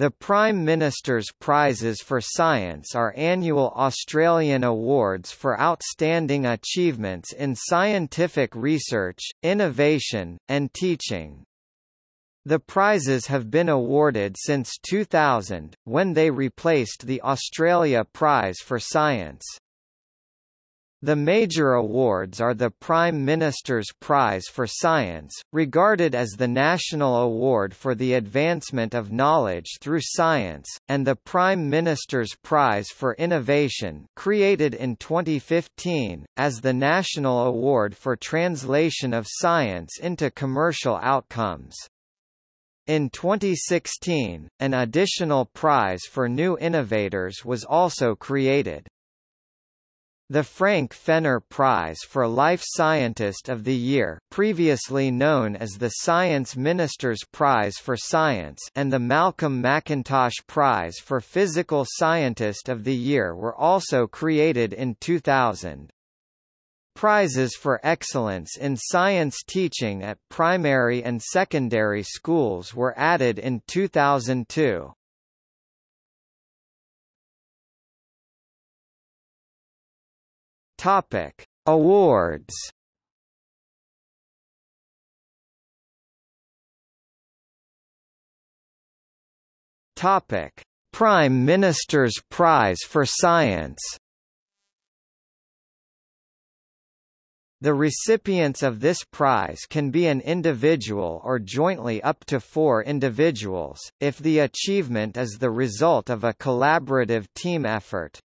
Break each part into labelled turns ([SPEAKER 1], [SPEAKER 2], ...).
[SPEAKER 1] The Prime Minister's Prizes for Science are annual Australian awards for outstanding achievements in scientific research, innovation, and teaching. The prizes have been awarded since 2000, when they replaced the Australia Prize for Science. The major awards are the Prime Minister's Prize for Science, regarded as the national award for the advancement of knowledge through science, and the Prime Minister's Prize for Innovation created in 2015, as the national award for translation of science into commercial outcomes. In 2016, an additional prize for new innovators was also created. The Frank Fenner Prize for Life Scientist of the Year previously known as the Science Minister's Prize for Science and the Malcolm McIntosh Prize for Physical Scientist of the Year were also created in 2000. Prizes for excellence in science teaching at primary and secondary schools were added in 2002. Topic: Awards. Topic: Prime Minister's Prize for Science. The recipients of this prize can be an individual or jointly up to four individuals, if the achievement is the result of a collaborative team effort.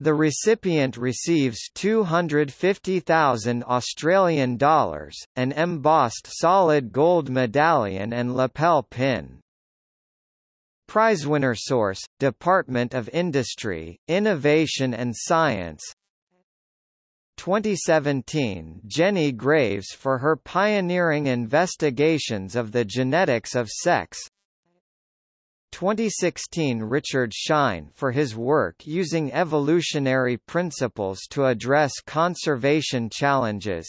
[SPEAKER 1] The recipient receives 250,000 Australian dollars, an embossed solid gold medallion and lapel pin. Prizewinner source, Department of Industry, Innovation and Science 2017 Jenny Graves for her pioneering investigations of the genetics of sex 2016 Richard Shine for his work using evolutionary principles to address conservation challenges.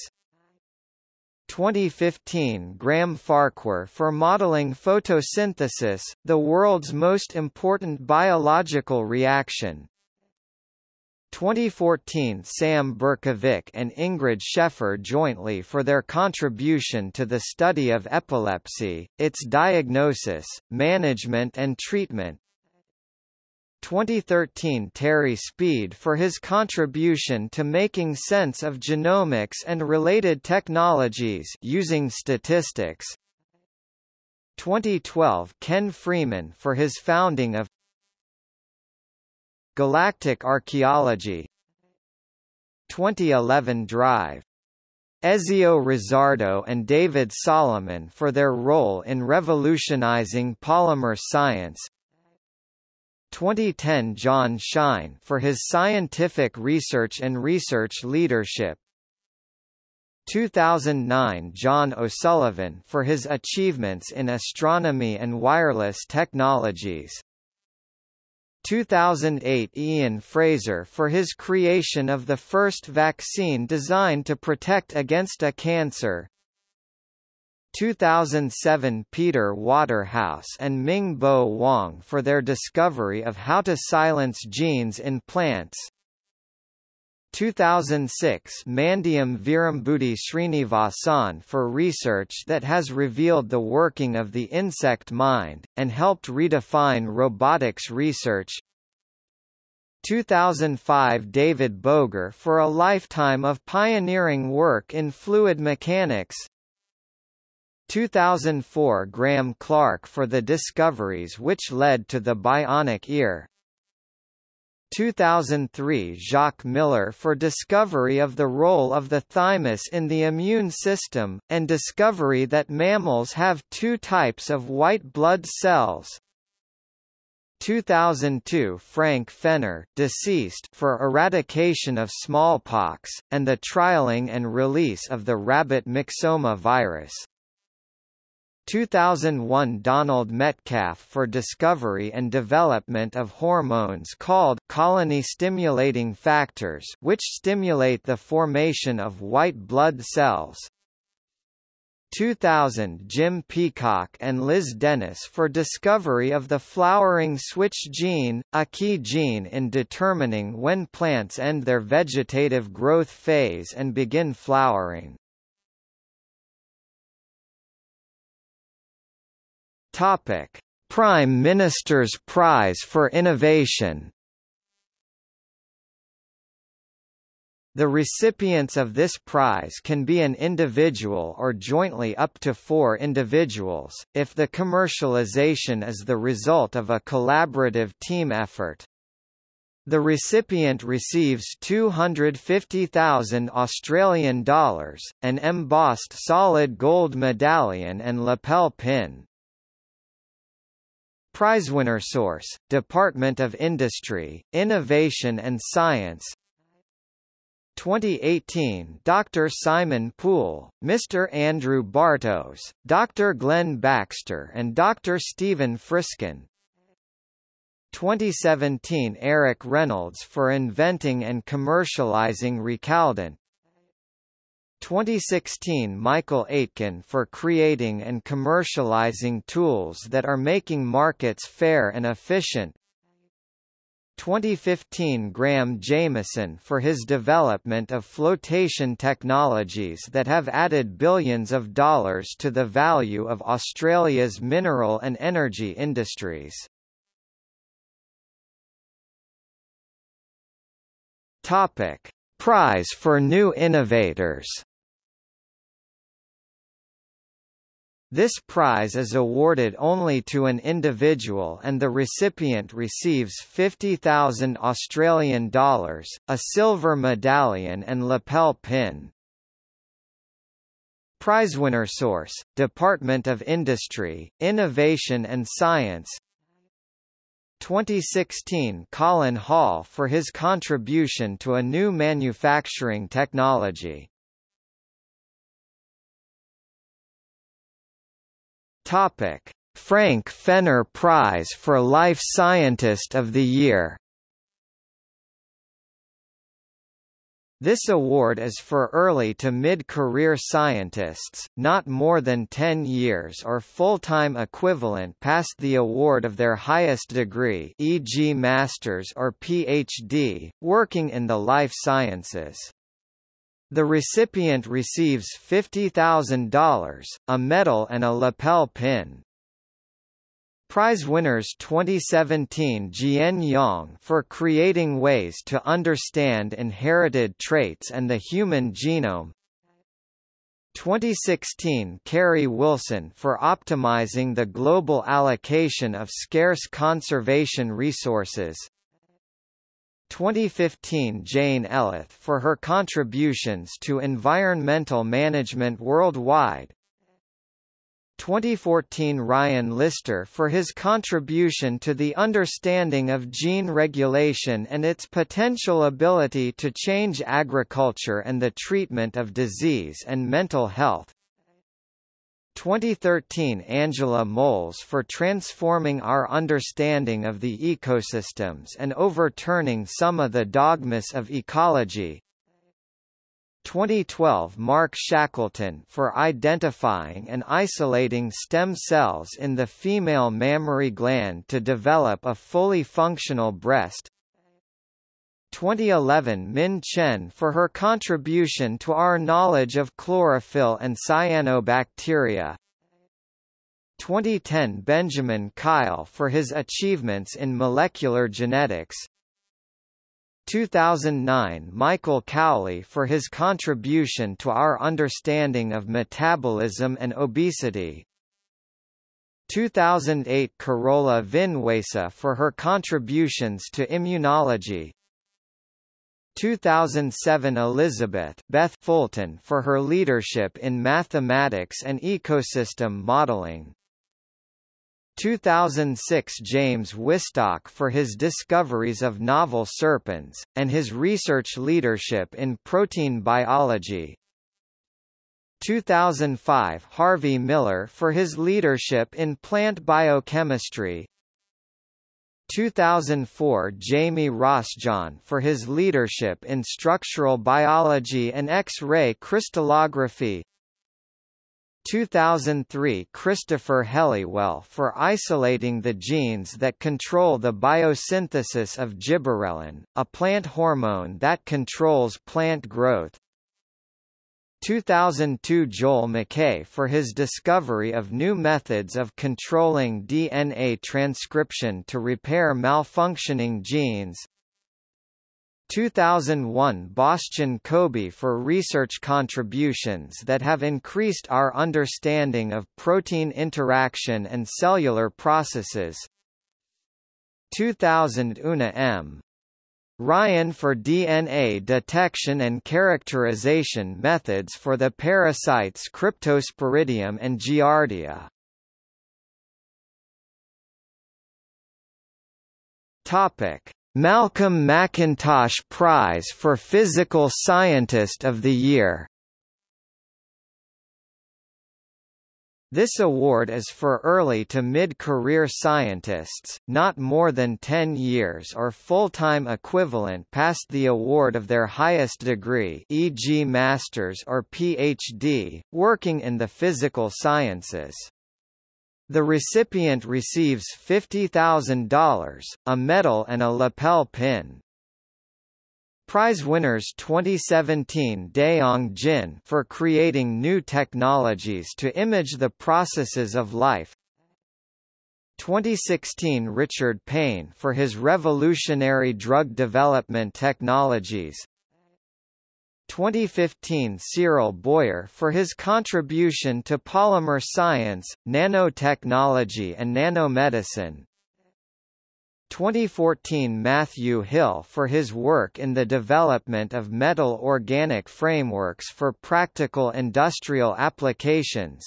[SPEAKER 1] 2015 Graham Farquhar for modeling photosynthesis, the world's most important biological reaction 2014 Sam Berkovic and Ingrid Scheffer jointly for their contribution to the study of epilepsy, its diagnosis, management and treatment. 2013 Terry Speed for his contribution to making sense of genomics and related technologies using statistics. 2012 Ken Freeman for his founding of Galactic Archaeology 2011 Drive. Ezio Rizzardo and David Solomon for their role in revolutionizing polymer science. 2010 John Shine for his scientific research and research leadership. 2009 John O'Sullivan for his achievements in astronomy and wireless technologies 2008 Ian Fraser for his creation of the first vaccine designed to protect against a cancer. 2007 Peter Waterhouse and Ming Bo Wang for their discovery of how to silence genes in plants. 2006 Mandyam Veerambudi Srinivasan for research that has revealed the working of the insect mind, and helped redefine robotics research. 2005 David Boger for a lifetime of pioneering work in fluid mechanics. 2004 Graeme Clark for the discoveries which led to the bionic ear 2003 Jacques Miller for discovery of the role of the thymus in the immune system, and discovery that mammals have two types of white blood cells. 2002 Frank Fenner deceased for eradication of smallpox, and the trialing and release of the rabbit myxoma virus. 2001 Donald Metcalf for discovery and development of hormones called colony-stimulating factors which stimulate the formation of white blood cells. 2000 Jim Peacock and Liz Dennis for discovery of the flowering switch gene, a key gene in determining when plants end their vegetative growth phase and begin flowering. Topic: Prime Minister's Prize for Innovation The recipients of this prize can be an individual or jointly up to four individuals, if the commercialization is the result of a collaborative team effort. The recipient receives 250,000 Australian dollars, an embossed solid gold medallion and lapel pin. Prizewinner source, Department of Industry, Innovation and Science 2018 Dr. Simon Poole, Mr. Andrew Bartos, Dr. Glenn Baxter and Dr. Stephen Frisken 2017 Eric Reynolds for inventing and commercializing Recaldent 2016 Michael Aitken for creating and commercializing tools that are making markets fair and efficient 2015 Graham Jameson for his development of flotation technologies that have added billions of dollars to the value of Australia's mineral and energy industries. Topic: Prize for New Innovators This prize is awarded only to an individual and the recipient receives 50,000 Australian dollars, a silver medallion and lapel pin. Prizewinner source, Department of Industry, Innovation and Science 2016 Colin Hall for his contribution to a new manufacturing technology Topic: Frank Fenner Prize for Life Scientist of the Year. This award is for early to mid-career scientists, not more than 10 years or full-time equivalent past the award of their highest degree e.g. master's or PhD, working in the life sciences. The recipient receives $50,000, a medal and a lapel pin. Prize winners 2017 Jian Yang for creating ways to understand inherited traits and the human genome 2016 Kerrie Wilson for optimizing the global allocation of scarce conservation resources 2015 Jane Elith for her contributions to environmental management worldwide. 2014 Ryan Lister for his contribution to the understanding of gene regulation and its potential ability to change agriculture and the treatment of disease and mental health 2013 Angela Moles for transforming our understanding of the ecosystems and overturning some of the dogmas of ecology. 2012 Mark Shackleton for identifying and isolating stem cells in the female mammary gland to develop a fully functional breast 2011 Min Chen for her contribution to our knowledge of chlorophyll and cyanobacteria. 2010 Benjamin Kile for his achievements in molecular genetics. 2009 Michael Cowley for his contribution to our understanding of metabolism and obesity. 2008 Carola Vinuesa for her contributions to immunology. 2007 Elizabeth Beth Fulton for her leadership in mathematics and ecosystem modeling. 2006 James Whisstock for his discoveries of novel serpins, and his research leadership in protein biology. 2005 Harvey Millar for his leadership in plant biochemistry. 2004 Jamie Rossjohn for his leadership in structural biology and X-ray crystallography 2003 Christopher Helliwell for isolating the genes that control the biosynthesis of gibberellin, a plant hormone that controls plant growth. 2002 Joel Mackay for his discovery of new methods of controlling DNA transcription to repair malfunctioning genes. 2001 Bostjan Kobe for research contributions that have increased our understanding of protein interaction and cellular processes 2000 Una M. Ryan for DNA detection and characterization methods for the parasites Cryptosporidium and Giardia. Topic Malcolm McIntosh Prize for Physical Scientist of the Year This award is for early to mid-career scientists, not more than 10 years or full-time equivalent past the award of their highest degree e.g. master's or PhD, working in the physical sciences. The recipient receives $50,000, a medal and a lapel pin. Prize winners 2017 Dayong Jin for creating new technologies to image the processes of life 2016 Richard Payne for his revolutionary drug development technologies 2015 Cyril Boyer for his contribution to polymer science, nanotechnology and nanomedicine. 2014 Matthew Hill for his work in the development of metal organic frameworks for practical industrial applications.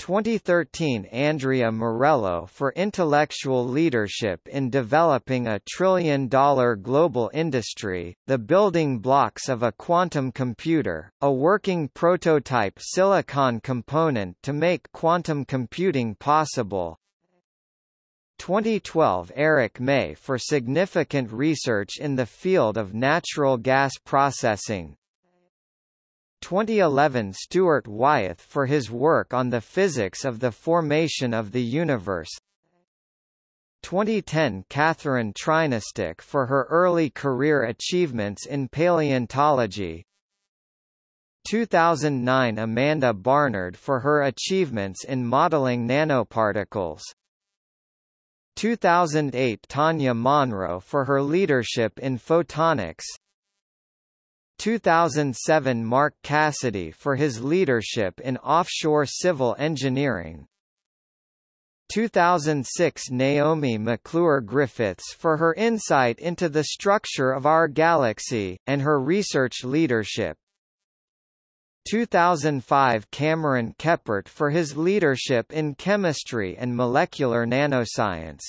[SPEAKER 1] 2013 Andrea Morello for intellectual leadership in developing a trillion-dollar global industry, the building blocks of a quantum computer, a working prototype silicon component to make quantum computing possible. 2012 Eric May for significant research in the field of natural gas processing, 2011 Stuart Wyithe for his work on the physics of the formation of the universe. 2010 Catherine Trinajstic for her early career achievements in paleontology. 2009 Amanda Barnard for her achievements in modeling nanoparticles 2008 Tanya Monro for her leadership in photonics. 2007 Mark Cassidy for his leadership in offshore civil engineering. 2006 Naomi McClure Griffiths for her insight into the structure of our galaxy, and her research leadership 2005 Cameron Kepert for his leadership in chemistry and molecular nanoscience.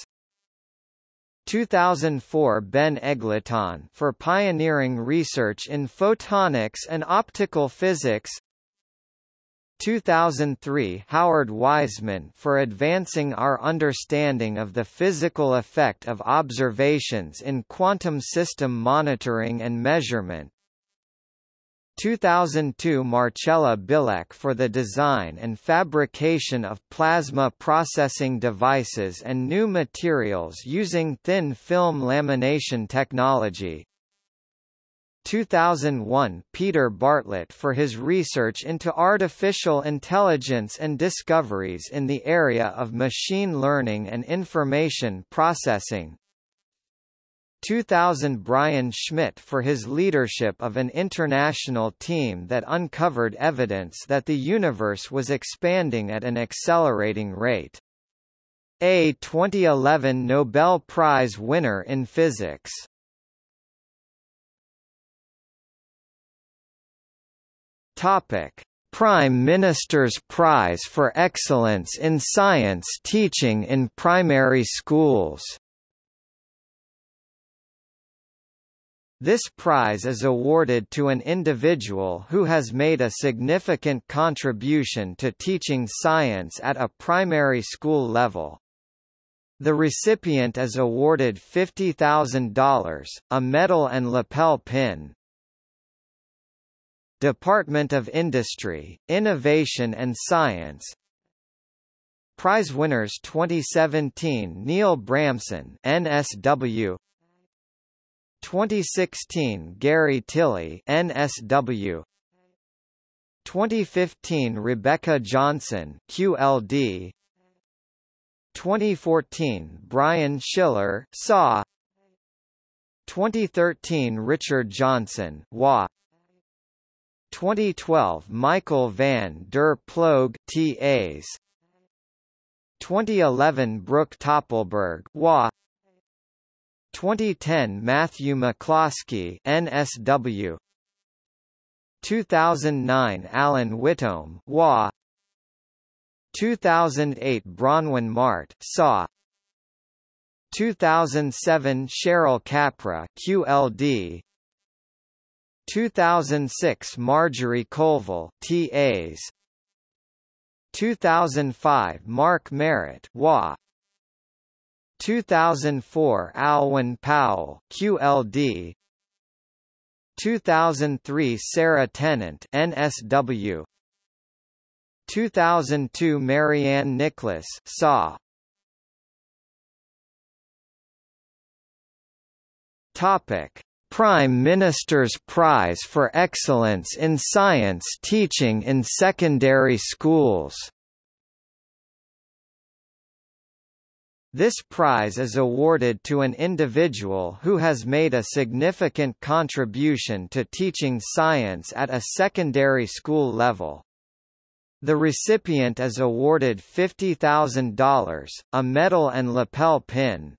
[SPEAKER 1] 2004 Ben Eggleton for pioneering research in photonics and optical physics. 2003 Howard Wiseman for advancing our understanding of the physical effect of observations in quantum system monitoring and measurement 2002 Marcella Bilek for the design and fabrication of plasma processing devices and new materials using thin film lamination technology. 2001 Peter Bartlett for his research into artificial intelligence and discoveries in the area of machine learning and information processing. 2000 Brian Schmidt for his leadership of an international team that uncovered evidence that the universe was expanding at an accelerating rate. A 2011 Nobel Prize winner in physics. Topic: Prime Minister's Prize for Excellence in Science Teaching in Primary Schools This prize is awarded to an individual who has made a significant contribution to teaching science at a primary school level. The recipient is awarded $50,000, a medal and lapel pin. Department of Industry, Innovation and Science Prize winners 2017 Neil Bramsen NSW 2016 Gary Tilley NSW 2015 Rebecca Johnson QLD 2014 Brian Schiller SAW. 2013 Richard Johnson WA. 2012 Michael van der Ploeg TAs 2011 Brooke Toppelberg WA 2010 Matthew McCloskey NSW 2009 Alan Whitome WA 2008 Bronwyn Mart SAW. 2007 Cheryl Capra QLD 2006 Marjorie Colville TAs 2005 Mark Merritt WA 2004 Alwyn Powell QLD 2003 Sarah Tennant NSW 2002 Marianne Nicholas SAW. Topic. Prime Minister's Prize for Excellence in Science Teaching in Secondary Schools This prize is awarded to an individual who has made a significant contribution to teaching science at a secondary school level. The recipient is awarded $50,000, a medal and lapel pin.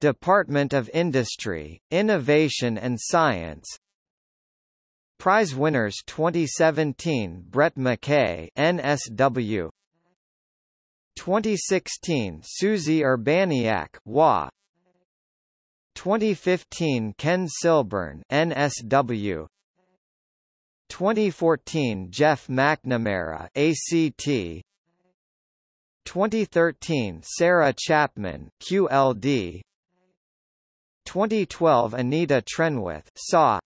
[SPEAKER 1] Department of Industry, Innovation and Science Prize winners 2017 Brett McKay NSW 2016 Susie Urbaniak WA 2015 Ken Silburn NSW 2014 Jeff McNamara ACT 2013 Sarah Chapman QLD 2012 Anita Trenwith SAW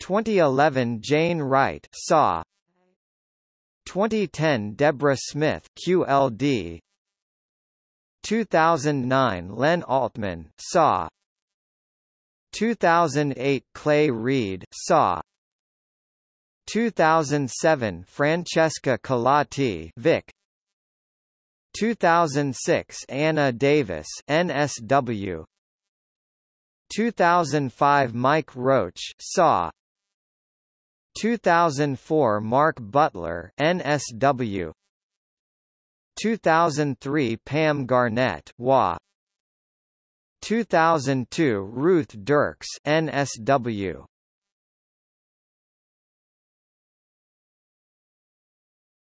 [SPEAKER 1] 2011 Jane Wright SAW 2010 Deborah Smith QLD 2009 Len Altman SAW. 2008 Clay Reed SAW. 2007 Francesca Colati Vic. 2006 Anna Davis NSW 2005 Mike Roach SAW 2004 Mark Butler NSW 2003 Pam Garnett WA 2002 Ruth Dirks NSW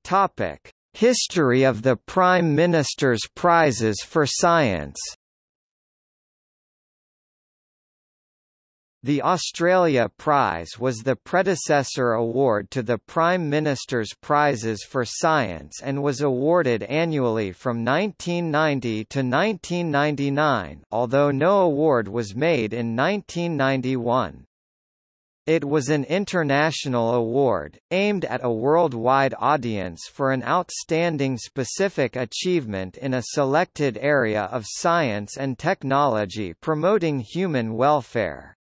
[SPEAKER 1] Topic History of the Prime Minister's Prizes for Science The Australia Prize was the predecessor award to the Prime Minister's Prizes for Science and was awarded annually from 1990 to 1999 although no award was made in 1991. It was an international award, aimed at a worldwide audience for an outstanding specific achievement in a selected area of science and technology promoting human welfare.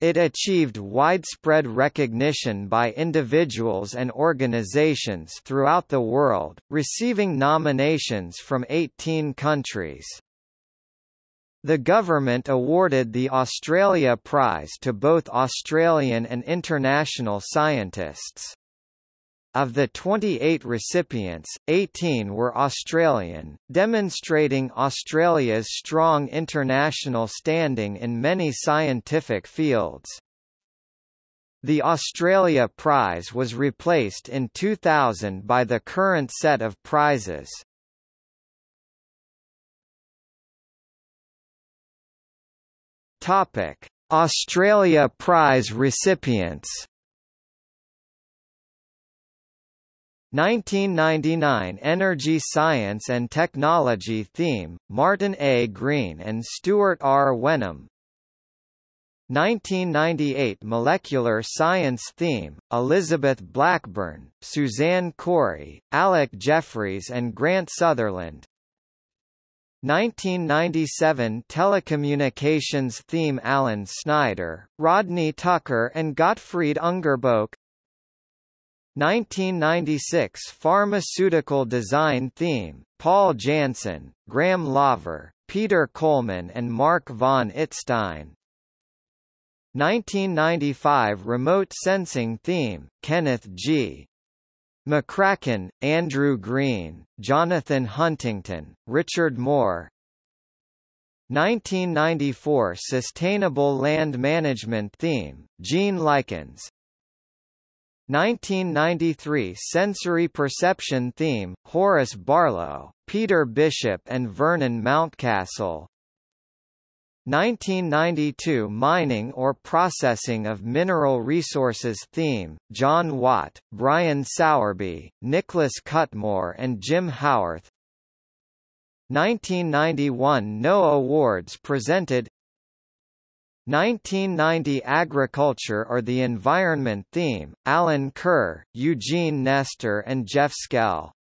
[SPEAKER 1] It achieved widespread recognition by individuals and organizations throughout the world, receiving nominations from 18 countries. The government awarded the Australia Prize to both Australian and international scientists. Of the 28 recipients, 18 were Australian, demonstrating Australia's strong international standing in many scientific fields. The Australia Prize was replaced in 2000 by the current set of prizes. Topic: Australia Prize recipients 1999 Energy Science and Technology theme, Martin A. Green and Stuart R. Wenham 1998 Molecular Science theme, Elizabeth Blackburn, Suzanne Cory, Alec Jeffreys and Grant Sutherland 1997 Telecommunications theme Alan Snyder, Rodney Tucker and Gottfried Ungerboeck 1996 Pharmaceutical design theme, Paul Janssen, Graeme Laver, Peter Coleman and Mark von Itzstein 1995 Remote Sensing Theme, Kenneth G. McCracken, Andrew Green, Jonathan Huntington, Richard Moore. 1994 Sustainable Land Management Theme, Gene Likens 1993 Sensory Perception Theme, Horace Barlow, Peter Bishop and Vernon Mountcastle. 1992 Mining or Processing of Mineral Resources theme, John Watt, Brian Sowerby, Nicholas Cutmore and Jim Howarth. 1991 No Awards presented 1990 Agriculture or the Environment theme, Alan Kerr, Eugene Nester and Jeff Schell